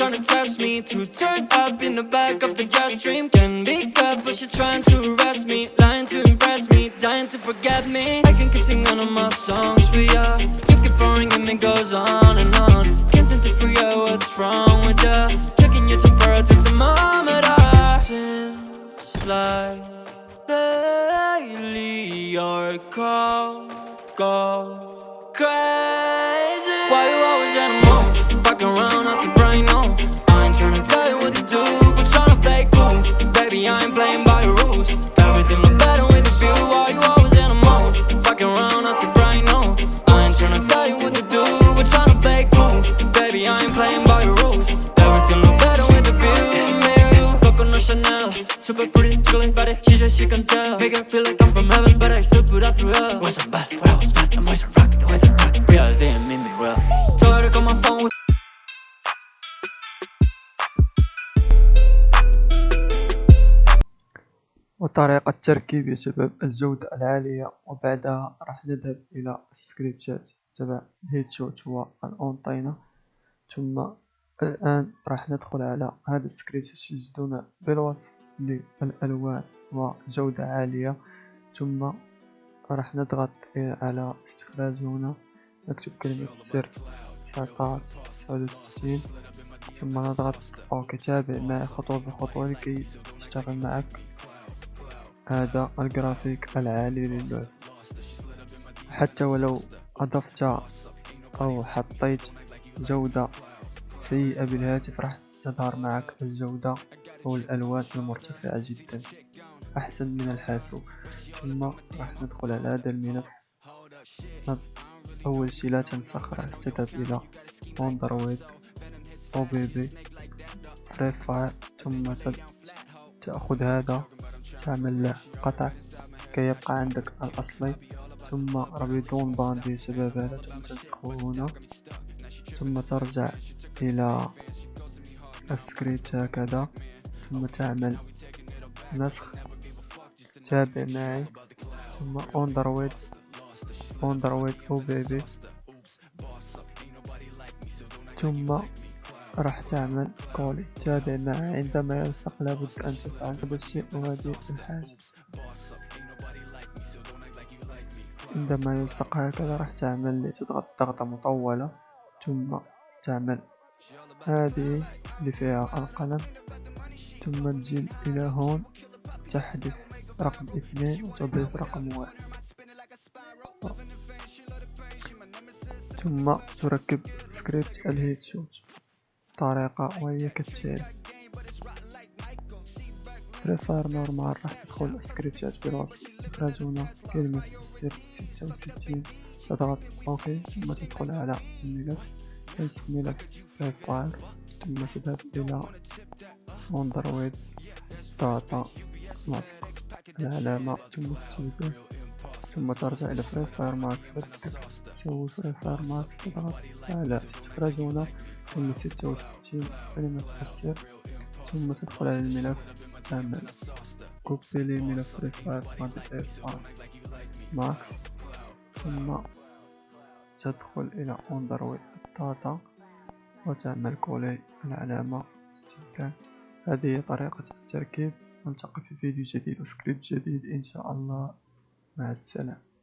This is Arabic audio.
why to test me? To turn up in the back of the jet stream. Can be good, but she trying to arrest me Lying to impress me, dying to forget me. I can keep singing all of my songs for ya. You keep on ringing, it goes on and on. Can't seem to figure out what's wrong with ya. Checking your temperature thermometer. Seems like lately your call go crazy. Why you always in a mood? Fucking around I ain't playing by your rules Everything look better with a view Coco no Chanel Super pretty, chilling body She said she can tell Make her feel like I'm from heaven But I still put up through hell Wasn't bad, but I was bad The boys are rocking the way they rock Realize they ain't mean me well Told her to call my phone with وطريقة تركيب يا شباب الجودة العالية وبعدها راح نذهب إلى السكريبتات تبع ال headshot وال antenna ثم الآن راح ندخل على هذا السكريبت تجدون بالوصف للألوان وجودة عالية. ثم راح نضغط على استخراج هنا نكتب كلمة السر تسعتاش تسعة وستين ثم نضغط OK تابع معي خطوة بخطوة لكي يشتغل معك. هذا الجرافيك العالي للعبة حتى ولو أضفت أو حطيت جودة سيئة بالهاتف راح تظهر معك الجودة أو الألوان المرتفعة جدا. أحسن من الحاسوب. ثم راح ندخل على هذا الملف أول شي لا تنسخ راح تذهب إلى Android OBB فاير ثم تأخذ هذا. تعمل له قطع كي يبقى عندك الأصلي. ثم ربيدون باند يا شباب هذا ثم تنسخه هنا. ثم ترجع إلى السكريبت هكذا ثم تعمل نسخ تابع معي ثم اندرويد اندرويد أو بيبي ثم راح تعمل كولي تابع معي عندما يلصق لابد أن تفعل هذا الشيء وهذه الحاجة. عندما يلصق هكذا راح تعمل تضغط ضغطة مطولة. ثم تعمل هذه اللي فيها القلم ثم تجي إلى هون تحذف رقم اثنين وتضيف رقم واحد. ثم تركب script ال headshot طريقة وهي كالتالي. بريفاير نورمال راح تدخل السكريبتات بالوصف استخراج هنا كلمة السر ستة وستين. تضغط أوكي ثم تدخل على الملف تنسخ ملف بريفاير ثم تذهب إلى اندرويد داتا ماسك العلامة ثم السيفي ثم ترجع إلى فري فاير ماكس تسوي فري فاير ماكس تضغط على استخراج هنا ثم ستة وستين كلمة السر ثم تدخل على الملف تعمل copier لملف Free Fire Max ثم تدخل إلى Android data وتعمل coller العلامة ستيكان هذه هي طريقة التركيب. نلتقي في فيديو جديد وسكريبت جديد إن شاء الله. مع السلامة.